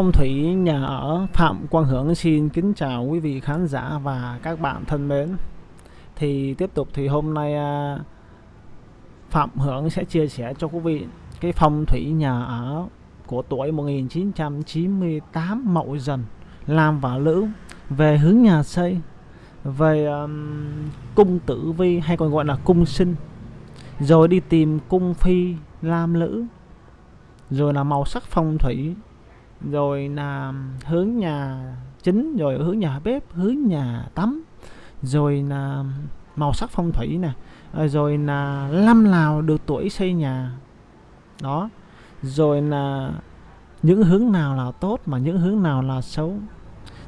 phong thủy nhà ở Phạm Quang Hưởng xin kính chào quý vị khán giả và các bạn thân mến. Thì tiếp tục thì hôm nay à, Phạm Hưởng sẽ chia sẻ cho quý vị cái phong thủy nhà ở của tuổi 1998 Mậu Dần Lam và Lữ về hướng nhà xây về um, cung tử vi hay còn gọi là cung sinh rồi đi tìm cung phi lam lữ rồi là màu sắc phong thủy rồi là hướng nhà chính, rồi hướng nhà bếp, hướng nhà tắm, rồi là màu sắc phong thủy nè à, rồi là năm nào được tuổi xây nhà. Đó. Rồi là những hướng nào là tốt mà những hướng nào là xấu.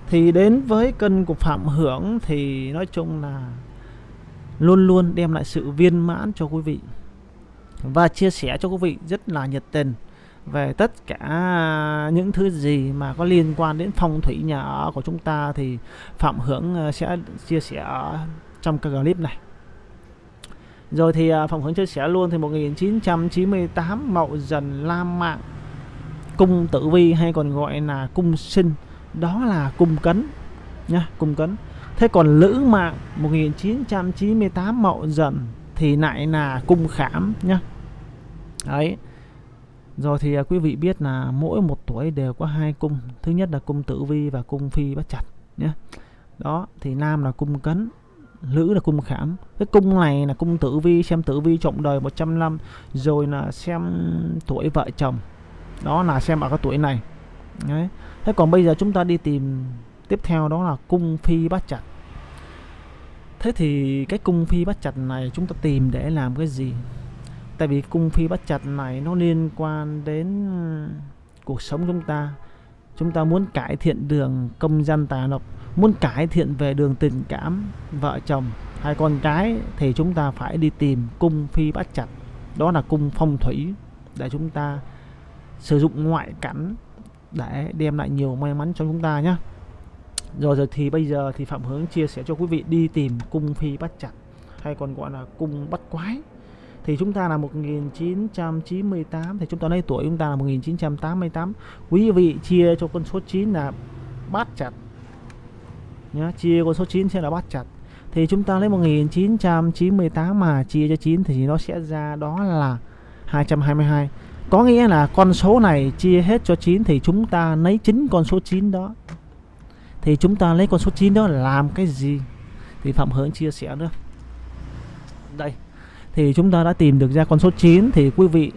Thì đến với cân của phạm hưởng thì nói chung là luôn luôn đem lại sự viên mãn cho quý vị và chia sẻ cho quý vị rất là nhiệt tình về tất cả những thứ gì mà có liên quan đến phong thủy nhà ở của chúng ta thì Phạm Hưởng ờ, sẽ chia sẻ trong cái clip này. Rồi thì ờ, Phạm Hưởng chia sẻ luôn thì 1998 Mậu Dần Lam Mạng cung tử vi hay còn gọi là cung sinh, đó là cung cấn nha, cung cấn. Thế còn lữ mạng 1998 mậu dần thì lại là cung khảm nhá đấy rồi thì à, quý vị biết là mỗi một tuổi đều có hai cung. Thứ nhất là cung tử vi và cung phi bắt chặt nhé. Đó, thì nam là cung cấn, nữ là cung khảm. Cái cung này là cung tử vi, xem tử vi trọng đời 100 năm, rồi là xem tuổi vợ chồng. Đó là xem ở cái tuổi này. Đấy. thế còn bây giờ chúng ta đi tìm tiếp theo đó là cung phi bắt chặt thế thì cái cung phi bắt chặt này chúng ta tìm để làm cái gì? Tại vì cung phi bắt chặt này nó liên quan đến ờ, cuộc sống chúng ta. Chúng ta muốn cải thiện đường công dân tài lộc, muốn cải thiện về đường tình cảm, vợ chồng hay con cái thì chúng ta phải đi tìm cung phi bắt chặt. Đó là cung phong thủy để chúng ta sử dụng ngoại cảnh để đem lại nhiều may mắn cho chúng ta nhé rồi rồi thì bây giờ thì phạm hướng chia sẻ cho quý vị đi tìm cung phi bắt chặt, hay còn gọi là cung bắt quái thì chúng ta là 1998 thì chúng ta lấy tuổi chúng ta là 1988 quý vị chia cho con số 9 là bát chặt. Nhá, chia con số 9 sẽ là bát chặt. Thì chúng ta lấy 1998 mà chia cho 9 thì nó sẽ ra đó là 222 có nghĩa là con số này chia hết cho 9 thì chúng ta lấy chính con số 9 đó. Thì chúng ta lấy con số 9 đó làm cái gì? Thì Phạm Hướng chia sẻ nữa. Đây thì chúng ta đã tìm được ra con số 9 thì quý vị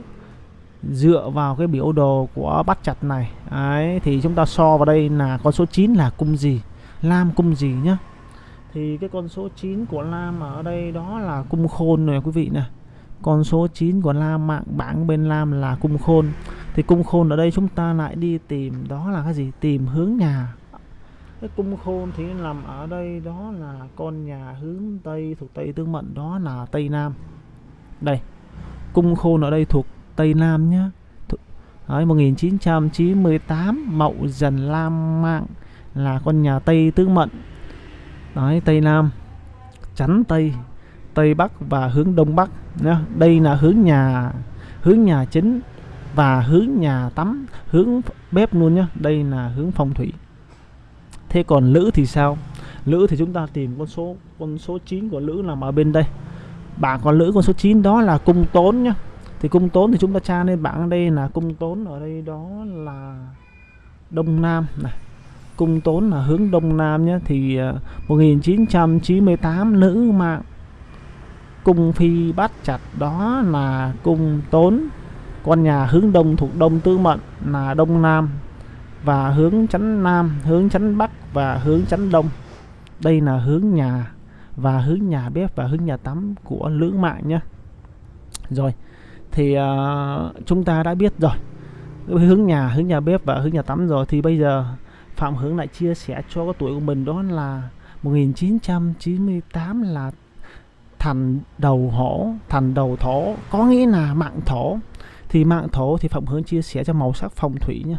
dựa vào cái biểu đồ của bắt chặt này, ấy, thì chúng ta so vào đây là con số 9 là cung gì? Lam cung gì nhá? Thì cái con số 9 của Lam ở đây đó là cung khôn này quý vị nè. Con số 9 của Lam mạng bảng bên Lam là cung khôn. Thì cung khôn ở đây chúng ta lại đi tìm đó là cái gì? Tìm hướng nhà. Cái cung khôn thì nằm ở đây đó là con nhà hướng Tây thuộc Tây Tương Mệnh đó là Tây Nam đây cung khôn ở đây thuộc Tây Nam nhá. Đấy, 1998 Mậu Dần Lam Mạng là con nhà Tây tứ Mệnh Đấy, Tây Nam chắn Tây Tây Bắc và hướng Đông Bắc nhá. Đây là hướng nhà hướng nhà chính và hướng nhà tắm hướng bếp luôn nhá. Đây là hướng phong thủy. Thế còn lữ thì sao? Lữ thì chúng ta tìm con số con số 9 của lữ nằm ở bên đây bảng còn lữ con số 9 đó là cung tốn nhá. Thì cung tốn thì chúng ta tra lên bảng đây là cung tốn ở đây đó là đông nam. Này, cung tốn là hướng đông nam nhé thì à, 1998 nữ mạng cung phi bắt chặt đó là cung tốn. Con nhà hướng đông thuộc đông tư mệnh là đông nam và hướng chắn nam, hướng chắn bắc và hướng chắn đông. Đây là hướng nhà và hướng nhà bếp và hướng nhà tắm của lưỡng mạng nhé rồi thì uh, chúng ta đã biết rồi. Hướng nhà hướng nhà bếp và hướng nhà tắm rồi thì bây giờ phạm hướng lại chia sẻ cho cái tuổi của mình đó là 1998 là thành đầu hổ thành đầu thổ có nghĩa là mạng thổ. Thì mạng thổ thì phạm hướng chia sẻ cho màu sắc phong thủy nhé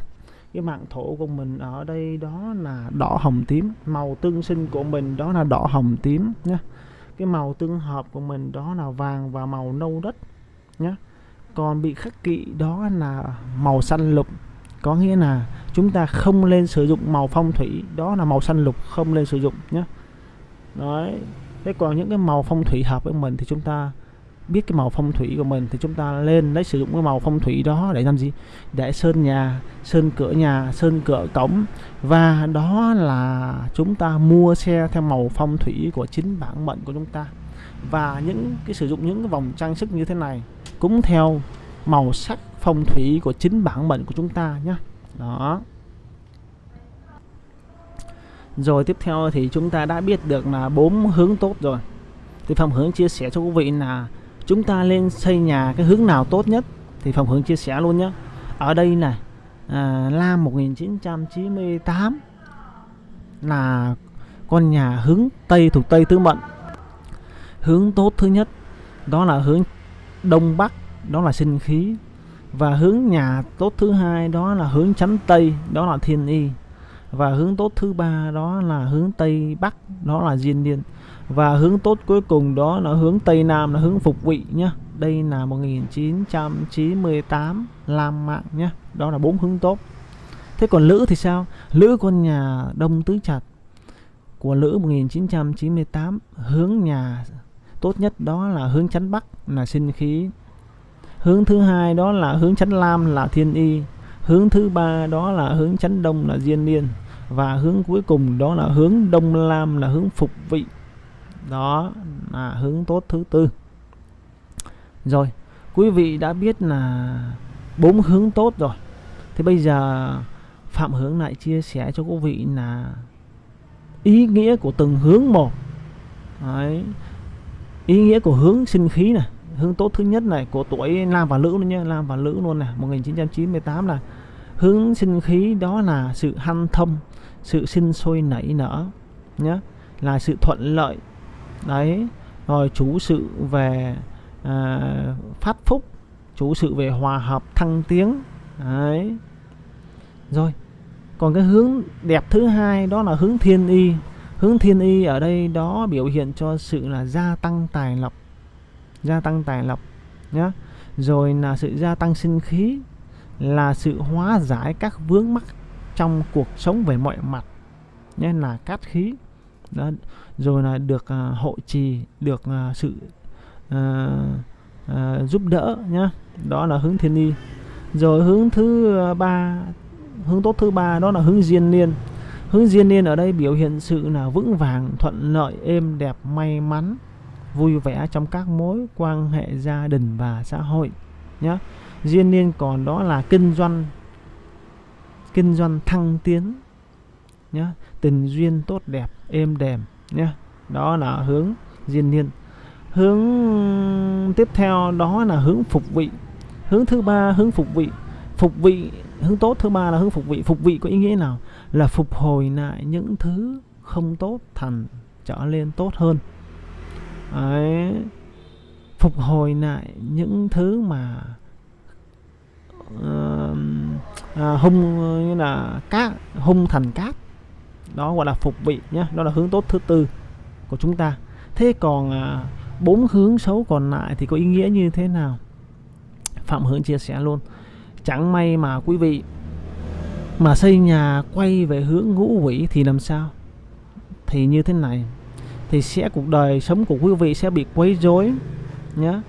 cái mạng thổ của mình ở đây đó là đỏ hồng tím. Màu tương sinh của mình đó là đỏ hồng tím nhé cái màu tương hợp của mình đó là vàng và màu nâu đất nhé còn bị khắc kỵ đó là màu xanh lục. Có nghĩa là chúng ta không nên sử dụng màu phong thủy. Đó là màu xanh lục, không nên sử dụng nhé đấy. Thế còn những cái màu phong thủy hợp với mình thì chúng ta biết cái màu phong thủy của mình thì chúng ta lên lấy sử dụng cái màu phong thủy đó để làm gì? Để sơn nhà, sơn cửa nhà, sơn cửa cổng. Và đó là chúng ta mua xe theo màu phong thủy của chính bản mệnh của chúng ta. Và những cái sử dụng những cái vòng trang sức như thế này cũng theo màu sắc phong thủy của chính bản mệnh của chúng ta nhé đó. Rồi tiếp theo thì chúng ta đã biết được là bốn hướng tốt rồi. Thì Phạm Hướng chia sẻ cho quý vị là chúng ta lên xây nhà cái hướng nào tốt nhất? Thì phòng Hướng chia sẻ luôn nhé ở đây này à, Lam 1998 là con nhà hướng Tây thuộc Tây Tứ Mệnh hướng tốt thứ nhất đó là hướng Đông Bắc đó là sinh khí. Và hướng nhà tốt thứ hai đó là hướng chắn Tây đó là Thiên Y. Và hướng tốt thứ ba đó là hướng Tây Bắc đó là Diên Niên và hướng tốt cuối cùng đó là hướng Tây Nam, là hướng phục vị nhá. Đây là 1998 Lam Mạng nhá. Đó là bốn hướng tốt. Thế còn Lữ thì sao? Lữ con nhà Đông Tứ Chặt của Lữ 1998 hướng nhà tốt nhất đó là hướng chắn Bắc, là sinh khí. Hướng thứ hai đó là hướng chắn Lam, là thiên y. Hướng thứ ba đó là hướng chắn Đông, là diên niên. Và hướng cuối cùng đó là hướng Đông Lam, là hướng phục vị đó, là hướng tốt thứ tư. Rồi, quý vị đã biết là bốn hướng tốt rồi. Thì bây giờ phạm hướng lại chia sẻ cho quý vị là ý nghĩa của từng hướng một. Đấy. ý nghĩa của hướng sinh khí này, hướng tốt thứ nhất này, của tuổi nam và nữ luôn nhé. Nam và nữ luôn này 1998 là hướng sinh khí đó là sự hanh thông, sự sinh sôi nảy nở nhé, là sự thuận lợi đấy rồi chủ sự về à, phát phúc chủ sự về hòa hợp thăng tiến. Đấy. Rồi còn cái hướng đẹp thứ hai đó là hướng thiên y. Hướng thiên y ở đây đó biểu hiện cho sự là gia tăng tài lộc gia tăng tài lộc nhé rồi là sự gia tăng sinh khí là sự hóa giải các vướng mắc trong cuộc sống về mọi mặt nhé là cát khí đó rồi là được à, uh, hộ trì được uh, sự uh, uh, giúp đỡ nhá. Đó là hướng thiên ni rồi hướng thứ ba hướng tốt thứ ba đó là hướng diên niên. Hướng diên niên ở đây biểu hiện sự là vững vàng thuận lợi êm đẹp may mắn vui vẻ trong các mối quan hệ gia đình và xã hội nhé diên niên còn đó là kinh doanh kinh doanh thăng tiến nhé tình duyên tốt đẹp êm đềm nhé. Đó là hướng diên niên. Hướng tiếp theo đó là hướng phục vị. Hướng thứ ba hướng phục vị. Phục vị hướng tốt thứ ba là hướng phục vị. Phục vị có ý nghĩa nào? Là phục hồi lại những thứ không tốt thành trở lên tốt hơn. Đấy. phục hồi lại những thứ mà uh, à, hung như là cát hung thành cát đó gọi là phục vị nhé đó là hướng tốt thứ tư của chúng ta. Thế còn à, bốn hướng xấu còn lại thì có ý nghĩa như thế nào? Phạm hướng chia sẻ luôn. Chẳng may mà quý vị mà xây nhà quay về hướng ngũ quỷ thì làm sao? Thì như thế này thì sẽ cuộc đời sống của quý vị sẽ bị quấy rối nhé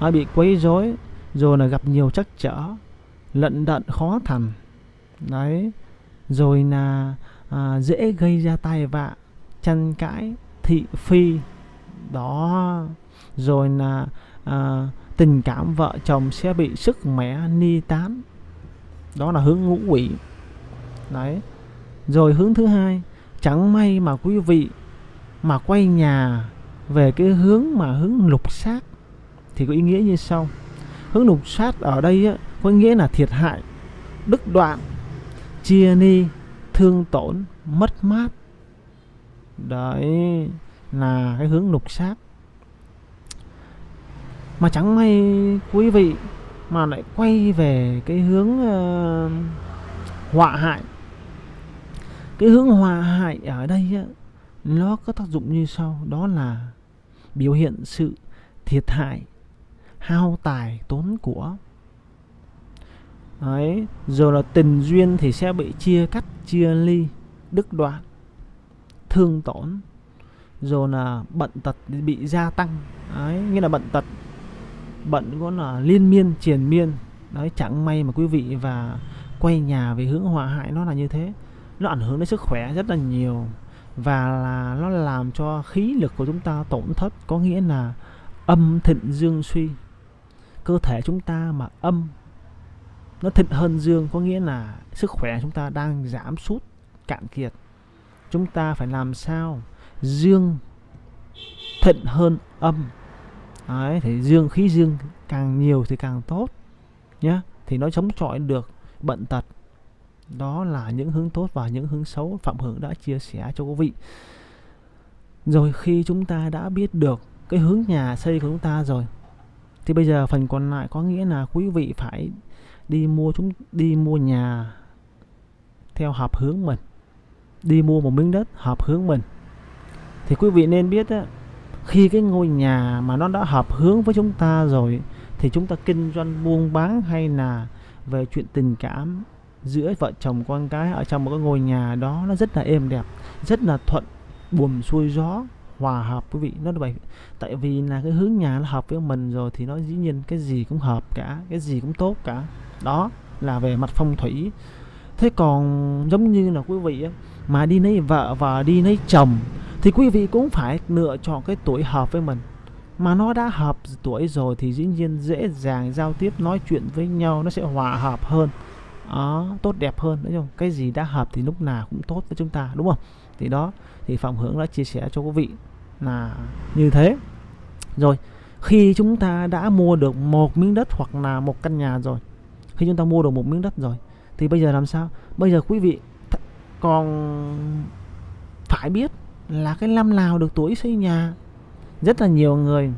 nó bị quấy rối rồi là gặp nhiều trắc trở lận đận khó thành. Đấy rồi là à, dễ gây ra tai vạ tranh cãi thị phi. Đó. Rồi là à, tình cảm vợ chồng sẽ bị sức mẻ ni tán. Đó là hướng ngũ quỷ. Đấy. Rồi hướng thứ hai chẳng may mà quý vị mà quay nhà về cái hướng mà hướng lục sát thì có ý nghĩa như sau. Hướng lục sát ở đây á, có nghĩa là thiệt hại đức đoạn chia ni thương tổn mất mát. Đấy là cái hướng lục sát mà chẳng may quý vị mà lại quay về cái hướng uh, họa hại. Cái hướng họa hại ở đây á, nó có tác dụng như sau đó là biểu hiện sự thiệt hại hao tài tốn của. Đấy, rồi là tình duyên thì sẽ bị chia cắt, chia ly, đứt đoạn, thương tổn. Rồi là bệnh tật bị gia tăng. Đấy, nghĩa là bệnh tật bệnh có là liên miên triền miên. Đấy, chẳng may mà quý vị và quay nhà về hướng hòa hại nó là như thế. Nó ảnh hưởng đến sức khỏe rất là nhiều và là nó làm cho khí lực của chúng ta tổn thất, có nghĩa là âm thịnh dương suy. Cơ thể chúng ta mà âm nó thịnh hơn dương có nghĩa là sức khỏe chúng ta đang giảm sút cạn kiệt. Chúng ta phải làm sao? Dương thịnh hơn âm. Đấy, thì dương khí dương càng nhiều thì càng tốt nhé thì nó chống chọi được bệnh tật. Đó là những hướng tốt và những hướng xấu. Phạm hưởng đã chia sẻ cho quý vị. Rồi khi chúng ta đã biết được cái hướng nhà xây của chúng ta rồi thì bây giờ phần còn lại có nghĩa là quý vị phải đi mua chúng đi mua nhà theo hợp hướng mình đi mua một miếng đất hợp hướng mình. Thì quý vị nên biết á, khi cái ngôi nhà mà nó đã hợp hướng với chúng ta rồi thì chúng ta kinh doanh buôn bán hay là về chuyện tình cảm giữa vợ chồng con cái ở trong một cái ngôi nhà đó nó rất là êm đẹp rất là thuận buồm xuôi gió hòa hợp quý vị. Nó vậy tại vì là cái hướng nhà nó hợp với mình rồi thì nó dĩ nhiên cái gì cũng hợp cả cái gì cũng tốt cả. Đó là về mặt phong thủy. Thế còn giống như là quý vị mà đi lấy vợ và đi lấy chồng thì quý vị cũng phải lựa chọn cái tuổi hợp với mình. Mà nó đã hợp tuổi rồi thì dĩ nhiên dễ dàng giao tiếp nói chuyện với nhau nó sẽ hòa hợp hơn. Đó, tốt đẹp hơn. Đúng không cái gì đã hợp thì lúc nào cũng tốt với chúng ta đúng không? Thì đó thì phạm hưởng đã chia sẻ cho quý vị là như thế. Rồi khi chúng ta đã mua được một miếng đất hoặc là một căn nhà rồi khi chúng ta mua được một miếng đất rồi thì bây giờ làm sao? Bây giờ quý vị còn phải biết là cái năm nào được tuổi xây nhà? Rất là nhiều người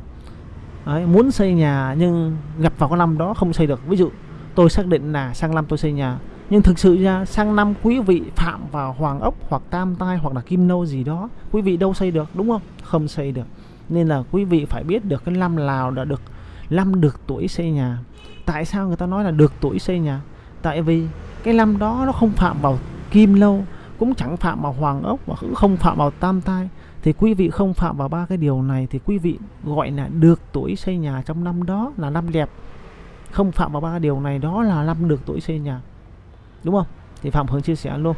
ấy, muốn xây nhà nhưng gặp vào cái năm đó không xây được. Ví dụ tôi xác định là sang năm tôi xây nhà nhưng thực sự ra, sang năm quý vị phạm vào hoàng ốc hoặc tam tai hoặc là kim nâu gì đó, quý vị đâu xây được, đúng không? Không xây được. Nên là quý vị phải biết được cái năm nào đã được, năm được tuổi xây nhà. Tại sao người ta nói là được tuổi xây nhà? Tại vì cái năm đó nó không phạm vào kim lâu, cũng chẳng phạm vào hoàng ốc và cũng không phạm vào tam tai. Thì quý vị không phạm vào ba cái điều này thì quý vị gọi là được tuổi xây nhà trong năm đó là năm đẹp. Không phạm vào ba điều này đó là năm được tuổi xây nhà đúng không thì phạm hướng chia sẻ luôn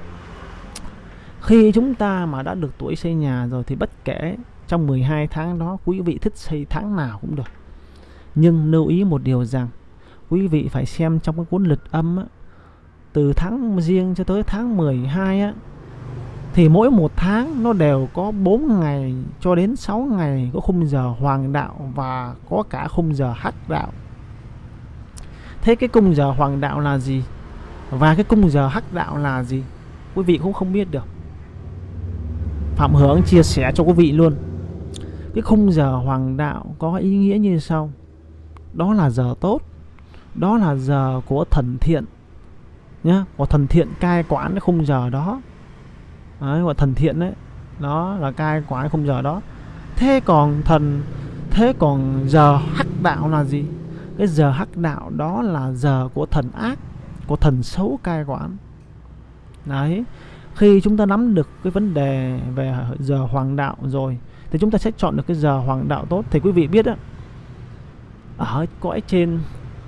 khi chúng ta mà đã được tuổi xây nhà rồi thì bất kể trong 12 tháng đó quý vị thích xây tháng nào cũng được nhưng lưu ý một điều rằng quý vị phải xem trong cái cuốn lịch âm á, từ tháng riêng cho tới tháng 12 á thì mỗi một tháng nó đều có 4 ngày cho đến 6 ngày có khung giờ hoàng đạo và có cả khung giờ hắc đạo. Thế cái khung giờ hoàng đạo là gì? Và cái cung giờ hắc đạo là gì? Quý vị cũng không biết được. Phạm Hướng chia sẻ cho quý vị luôn. Cái khung giờ hoàng đạo có ý nghĩa như sau. Đó là giờ tốt đó là giờ của thần thiện nhá của thần thiện cai quản cái khung giờ đó đấy, của thần thiện đấy đó là cai quản khung giờ đó thế còn thần thế còn giờ hắc đạo là gì cái giờ hắc đạo đó là giờ của thần ác của thần xấu cai quản. Đấy, khi chúng ta nắm được cái vấn đề về giờ hoàng đạo rồi, thì chúng ta sẽ chọn được cái giờ hoàng đạo tốt. Thì quý vị biết á, ở cõi trên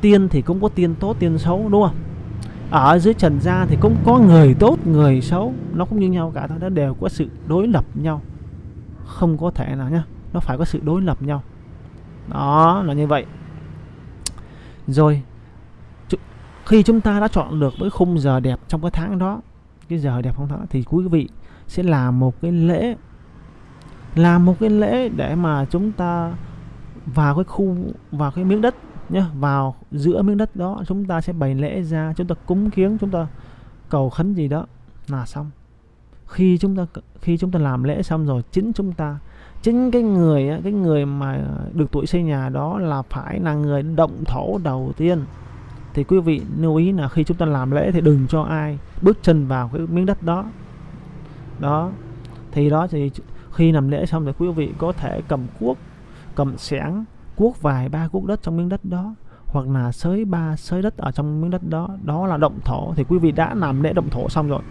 tiên thì cũng có tiên tốt, tiên xấu, đúng không? Ở dưới trần gian thì cũng có người tốt, người xấu. Nó cũng như nhau cả, nó đều có sự đối lập nhau. Không có thể nào nhá, nó phải có sự đối lập nhau. Đó, là như vậy. Rồi khi chúng ta đã chọn được với khung giờ đẹp trong cái tháng đó, cái giờ đẹp không tháng thì quý vị sẽ làm một cái lễ, làm một cái lễ để mà chúng ta vào cái khu, vào cái miếng đất nhá, vào giữa miếng đất đó, chúng ta sẽ bày lễ ra, chúng ta cúng kiếng, chúng ta cầu khấn gì đó là xong. Khi chúng ta khi chúng ta làm lễ xong rồi, chính chúng ta, chính cái người cái người mà được tuổi xây nhà đó là phải là người động thổ đầu tiên thì quý vị lưu ý là khi chúng ta làm lễ thì đừng cho ai bước chân vào cái miếng đất đó. Đó. Thì đó thì khi làm lễ xong thì quý vị có thể cầm cuốc, cầm xẻng, cuốc vài ba cuốc đất trong miếng đất đó, hoặc là sới ba sới đất ở trong miếng đất đó. Đó là động thổ. Thì quý vị đã làm lễ động thổ xong rồi.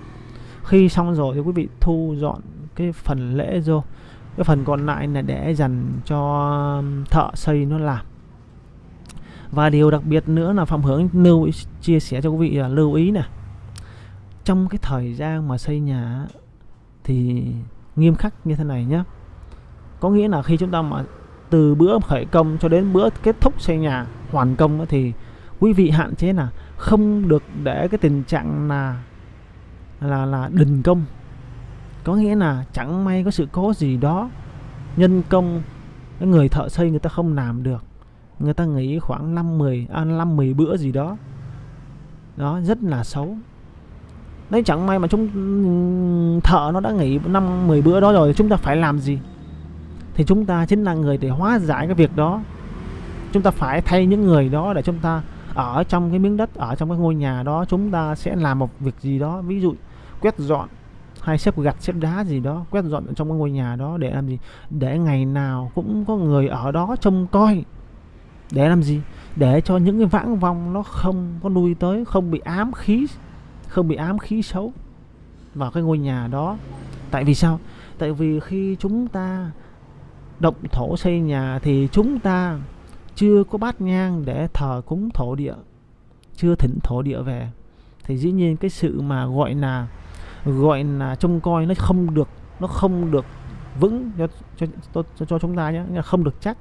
Khi xong rồi thì quý vị thu dọn cái phần lễ vô. Cái phần còn lại là để dành cho thợ xây nó làm và điều đặc biệt nữa là phạm hướng lưu chia sẻ cho quý vị là lưu ý nè. Trong cái thời gian mà xây nhà thì nghiêm khắc như thế này nhé có nghĩa là khi chúng ta mà từ bữa khởi công cho đến bữa kết thúc xây nhà hoàn công thì quý vị hạn chế là không được để cái tình trạng là là là đình công. Có nghĩa là chẳng may có sự cố gì đó, nhân công, cái người thợ xây người ta không làm được người ta nghỉ khoảng 5 10 à, 5 10 bữa gì đó. Đó rất là xấu. Đấy chẳng may mà chúng thợ nó đã nghỉ năm 10 bữa đó rồi chúng ta phải làm gì? Thì chúng ta chính là người để hóa giải cái việc đó. Chúng ta phải thay những người đó để chúng ta ở trong cái miếng đất ở trong cái ngôi nhà đó chúng ta sẽ làm một việc gì đó. Ví dụ quét dọn hay xếp gạch xếp đá gì đó quét dọn trong cái ngôi nhà đó để làm gì? Để ngày nào cũng có người ở đó trông coi để làm gì? Để cho những cái vãng vong nó không có nuôi tới không bị ám khí không bị ám khí xấu vào cái ngôi nhà đó. Tại vì sao? Tại vì khi chúng ta động thổ xây nhà thì chúng ta chưa có bát nhang để thờ cúng thổ địa chưa thỉnh thổ địa về. Thì dĩ nhiên cái sự mà gọi là gọi là trông coi nó không được nó không được vững cho cho cho, cho chúng ta nhé không được chắc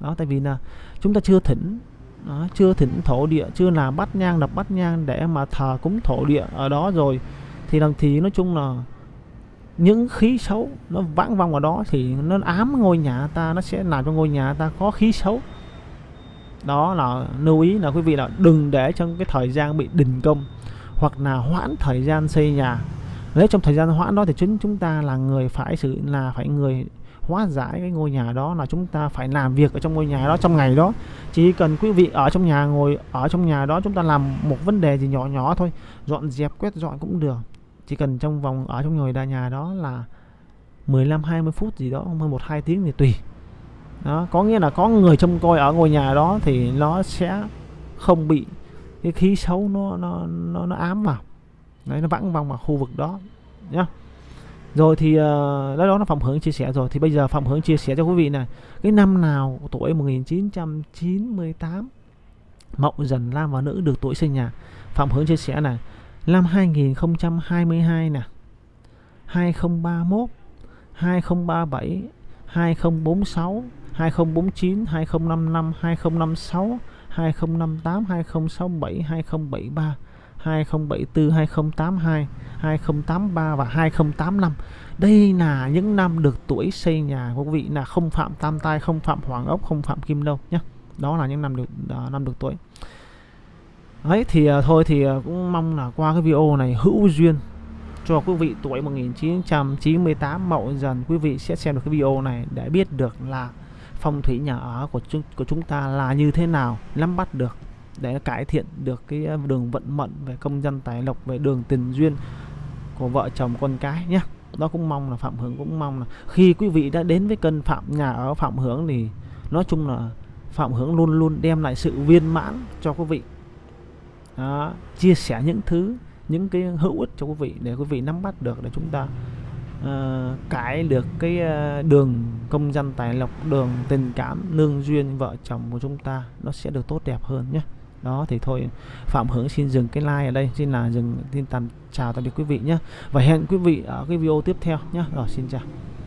đó tại vì là chúng ta chưa thỉnh đó, chưa thỉnh thổ địa chưa làm bắt nhang đập bắt nhang để mà thờ cúng thổ địa ở đó rồi. Thì làm thì nói chung là những khí xấu nó vãng vòng ở đó thì nó ám ngôi nhà ta nó sẽ làm cho ngôi nhà ta có khí xấu. Đó là lưu ý là quý vị là đừng để trong cái thời gian bị đình công hoặc là hoãn thời gian xây nhà. Nếu trong thời gian hoãn đó thì chúng chúng ta là người phải sự là phải người hóa giải cái ngôi nhà đó là chúng ta phải làm việc ở trong ngôi nhà đó trong ngày đó. Chỉ cần quý vị ở trong nhà ngồi ở trong nhà đó chúng ta làm một vấn đề gì nhỏ nhỏ thôi dọn dẹp quét dọn cũng được. Chỉ cần trong vòng ở trong ngồi đa nhà đó là 15 20 phút gì đó hơn một hai tiếng thì tùy. Đó có nghĩa là có người trông coi ở ngôi nhà đó thì nó sẽ không bị cái khí xấu nó nó nó, nó ám vào. Đấy nó vắng vòng vào khu vực đó nhá rồi thì uh, đó đó là phạm hướng chia sẻ rồi thì bây giờ phạm hướng chia sẻ cho quý vị này cái năm nào tuổi 1998 mậu dần nam và nữ được tuổi sinh nhà phạm hướng chia sẻ này năm 2022 nè 2031 2037 2046 2049 2055 2056 2058 2067 2073 2074 2082 2083 và 2085 đây là những năm được tuổi xây nhà của quý vị là không phạm tam tai không phạm hoàng ốc không phạm kim đâu nhé đó là những năm được uh, năm được tuổi. Ấy thì uh, thôi thì uh, cũng mong là qua cái video này hữu duyên cho quý vị tuổi 1998 mậu dần quý vị sẽ xem được cái video này để biết được là phong thủy nhà ở của chúng của chúng ta là như thế nào nắm bắt được để cải thiện được cái ờ, đường vận mệnh về công dân tài lộc về đường tình duyên của vợ chồng con cái nhé đó cũng mong là phạm hưởng cũng mong là khi quý vị đã đến với cân phạm nhà ở phạm hưởng thì nói chung là phạm hưởng luôn luôn đem lại sự viên mãn cho quý vị. Đó, chia sẻ những thứ những cái hữu ích cho quý vị để quý vị nắm bắt được để chúng ta uh, cải được cái uh, đường công dân tài lộc đường tình cảm nương duyên vợ chồng của chúng ta nó sẽ được tốt đẹp hơn nhé đó, thì thôi, phạm hướng xin dừng cái like ở đây, xin là dừng, xin tạm chào tạm biệt quý vị nhé. Và hẹn quý vị ở cái video tiếp theo nhé. Rồi, xin chào.